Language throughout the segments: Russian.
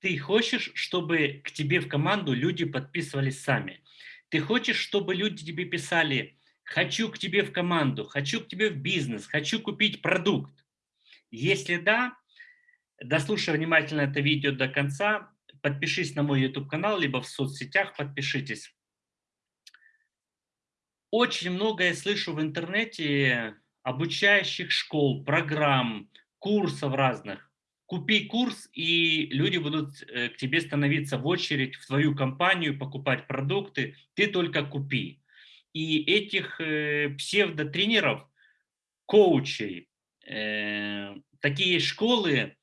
Ты хочешь, чтобы к тебе в команду люди подписывались сами? Ты хочешь, чтобы люди тебе писали «хочу к тебе в команду», «хочу к тебе в бизнес», «хочу купить продукт»? Если да, дослушай внимательно это видео до конца, подпишись на мой YouTube-канал, либо в соцсетях подпишитесь. Очень много я слышу в интернете обучающих школ, программ, курсов разных купи курс, и люди будут э, к тебе становиться в очередь в твою компанию, покупать продукты, ты только купи. И этих э, псевдотренеров, коучей, э, такие школы,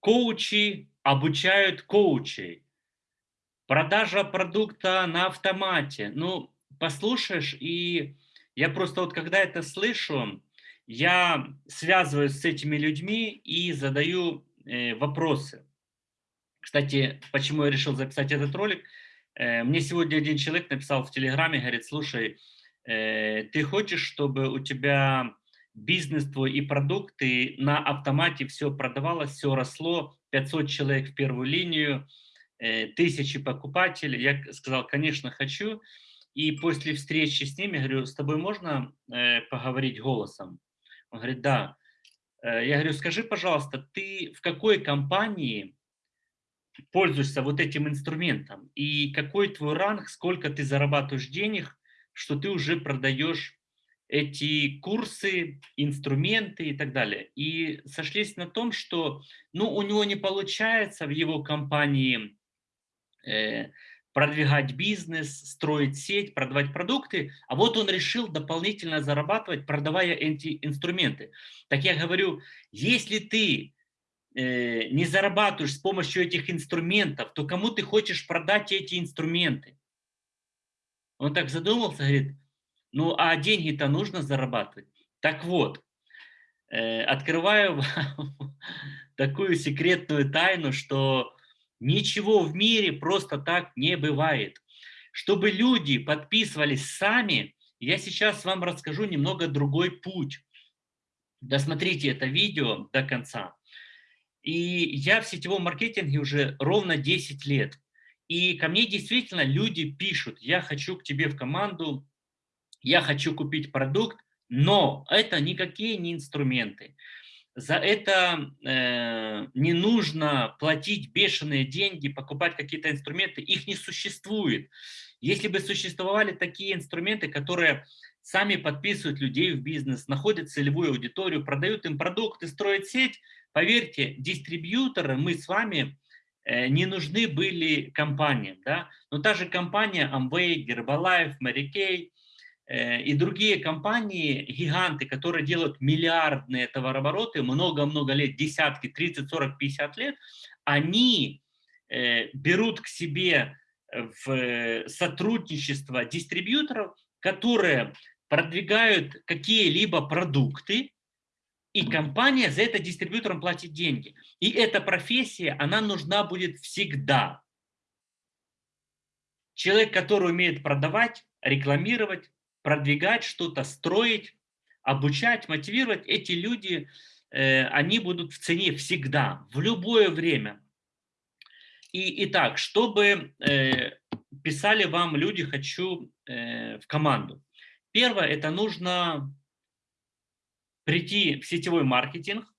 коучи обучают коучей. Продажа продукта на автомате. Ну, послушаешь, и я просто вот когда это слышу, я связываюсь с этими людьми и задаю э, вопросы. Кстати, почему я решил записать этот ролик? Э, мне сегодня один человек написал в Телеграме, говорит, слушай, э, ты хочешь, чтобы у тебя бизнес твой и продукты на автомате все продавалось, все росло, 500 человек в первую линию, тысячи покупателей. Я сказал, конечно, хочу. И после встречи с ними, говорю, с тобой можно поговорить голосом? Он говорит, да. Э, я говорю, скажи, пожалуйста, ты в какой компании пользуешься вот этим инструментом? И какой твой ранг, сколько ты зарабатываешь денег, что ты уже продаешь эти курсы, инструменты и так далее. И сошлись на том, что ну, у него не получается в его компании э, продвигать бизнес, строить сеть, продавать продукты, а вот он решил дополнительно зарабатывать, продавая эти инструменты. Так я говорю, если ты э, не зарабатываешь с помощью этих инструментов, то кому ты хочешь продать эти инструменты? Он так задумался, говорит, ну а деньги-то нужно зарабатывать. Так вот, э, открываю такую секретную тайну, что Ничего в мире просто так не бывает. Чтобы люди подписывались сами, я сейчас вам расскажу немного другой путь. Досмотрите это видео до конца. И я в сетевом маркетинге уже ровно 10 лет. И ко мне действительно люди пишут, я хочу к тебе в команду, я хочу купить продукт, но это никакие не инструменты за это э, не нужно платить бешеные деньги, покупать какие-то инструменты, их не существует. Если бы существовали такие инструменты, которые сами подписывают людей в бизнес, находят целевую аудиторию, продают им продукты, строят сеть, поверьте, дистрибьюторы, мы с вами э, не нужны были компаниям. Да? Но та же компания Amway, Herbalife, Mary Kay – и другие компании, гиганты, которые делают миллиардные товарообороты, много-много лет, десятки, 30, 40, 50 лет, они э, берут к себе в сотрудничество дистрибьюторов, которые продвигают какие-либо продукты, и компания за это дистрибьюторам платит деньги. И эта профессия, она нужна будет всегда. Человек, который умеет продавать, рекламировать, продвигать что-то, строить, обучать, мотивировать, эти люди, э, они будут в цене всегда, в любое время. И, итак, чтобы э, писали вам люди «хочу э, в команду». Первое, это нужно прийти в сетевой маркетинг,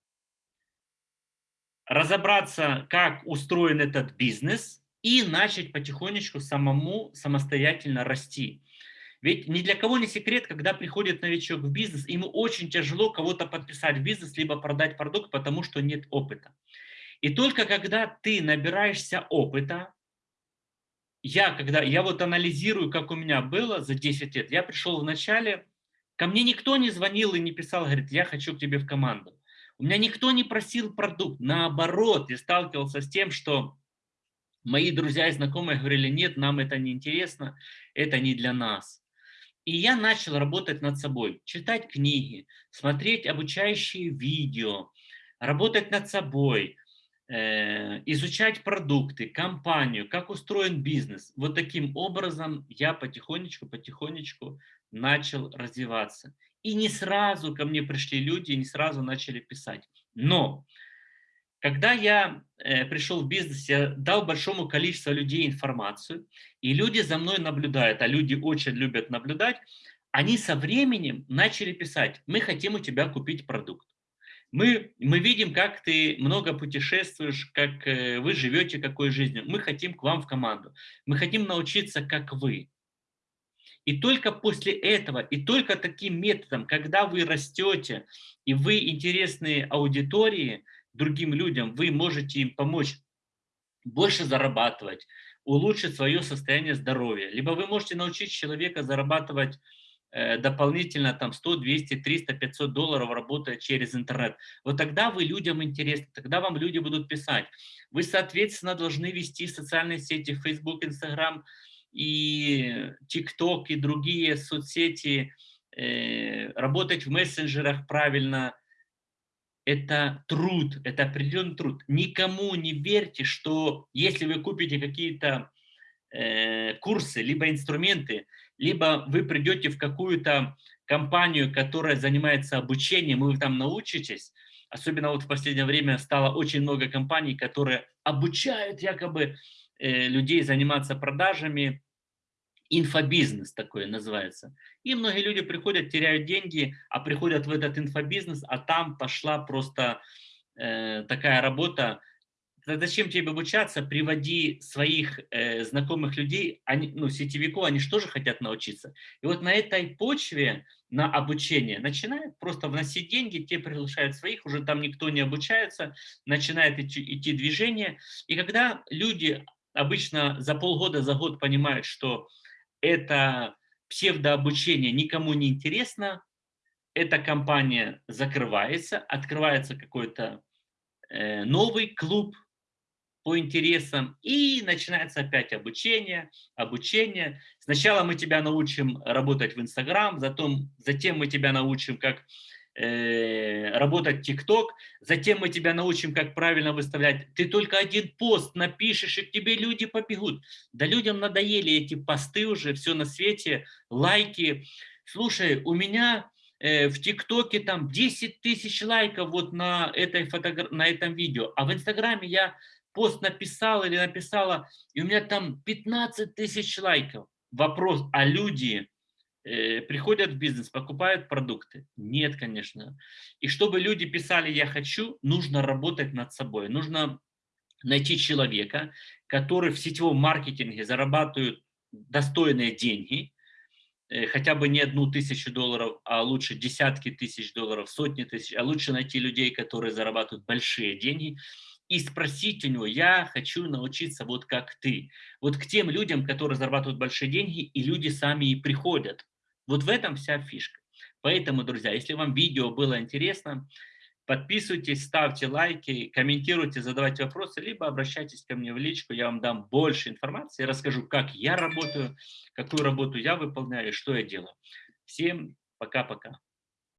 разобраться, как устроен этот бизнес и начать потихонечку самому самостоятельно расти. Ведь ни для кого не секрет, когда приходит новичок в бизнес, ему очень тяжело кого-то подписать в бизнес, либо продать продукт, потому что нет опыта. И только когда ты набираешься опыта, я, когда, я вот анализирую, как у меня было за 10 лет, я пришел в начале, ко мне никто не звонил и не писал, говорит, я хочу к тебе в команду. У меня никто не просил продукт, наоборот, я сталкивался с тем, что мои друзья и знакомые говорили, нет, нам это не интересно, это не для нас. И я начал работать над собой, читать книги, смотреть обучающие видео, работать над собой, э, изучать продукты, компанию, как устроен бизнес. Вот таким образом я потихонечку, потихонечку начал развиваться. И не сразу ко мне пришли люди, не сразу начали писать. Но Когда я э, пришел в бизнес, я дал большому количеству людей информацию, и люди за мной наблюдают, а люди очень любят наблюдать, они со временем начали писать, мы хотим у тебя купить продукт. Мы, мы видим, как ты много путешествуешь, как э, вы живете, какой жизнью. Мы хотим к вам в команду. Мы хотим научиться, как вы. И только после этого, и только таким методом, когда вы растете, и вы интересны аудитории, другим людям, вы можете им помочь больше зарабатывать, улучшить свое состояние здоровья. Либо вы можете научить человека зарабатывать Э, дополнительно там 100, 200, 300, 500 долларов работая через интернет. Вот тогда вы людям интересны, тогда вам люди будут писать. Вы, соответственно, должны вести социальные сети Facebook, Instagram и TikTok и другие соцсети, э, работать в мессенджерах правильно. Это труд, это определенный труд. Никому не верьте, что если вы купите какие-то э, курсы, либо инструменты, либо вы придете в какую-то компанию, которая занимается обучением, и вы там научитесь, особенно вот в последнее время стало очень много компаний, которые обучают якобы э, людей заниматься продажами, инфобизнес такое называется. И многие люди приходят, теряют деньги, а приходят в этот инфобизнес, а там пошла просто э, такая работа, зачем тебе обучаться, приводи своих э, знакомых людей, они, ну, сетевиков, они же тоже хотят научиться. И вот на этой почве, на обучение, начинают просто вносить деньги, те приглашают своих, уже там никто не обучается, начинает идти, идти движение. И когда люди обычно за полгода, за год понимают, что это псевдообучение никому не интересно, эта компания закрывается, открывается какой-то э, новый клуб, по интересам, и начинается опять обучение, обучение. Сначала мы тебя научим работать в Инстаграм, затем, мы тебя научим, как работать в ТикТок, затем мы тебя научим, как правильно выставлять. Ты только один пост напишешь, и к тебе люди побегут. Да людям надоели эти посты уже, все на свете, лайки. Слушай, у меня э, в ТикТоке там 10 тысяч лайков вот на, этой фотограф... на этом видео, а в Инстаграме я пост написал или написала, и у меня там 15 тысяч лайков. Вопрос, а люди э, приходят в бизнес, покупают продукты? Нет, конечно. И чтобы люди писали «я хочу», нужно работать над собой. Нужно найти человека, который в сетевом маркетинге зарабатывает достойные деньги, э, хотя бы не одну тысячу долларов, а лучше десятки тысяч долларов, сотни тысяч, а лучше найти людей, которые зарабатывают большие деньги, и спросить у него, я хочу научиться вот как ты. Вот к тем людям, которые зарабатывают большие деньги, и люди сами и приходят. Вот в этом вся фишка. Поэтому, друзья, если вам видео было интересно, подписывайтесь, ставьте лайки, комментируйте, задавайте вопросы, либо обращайтесь ко мне в личку, я вам дам больше информации, расскажу, как я работаю, какую работу я выполняю что я делаю. Всем пока-пока.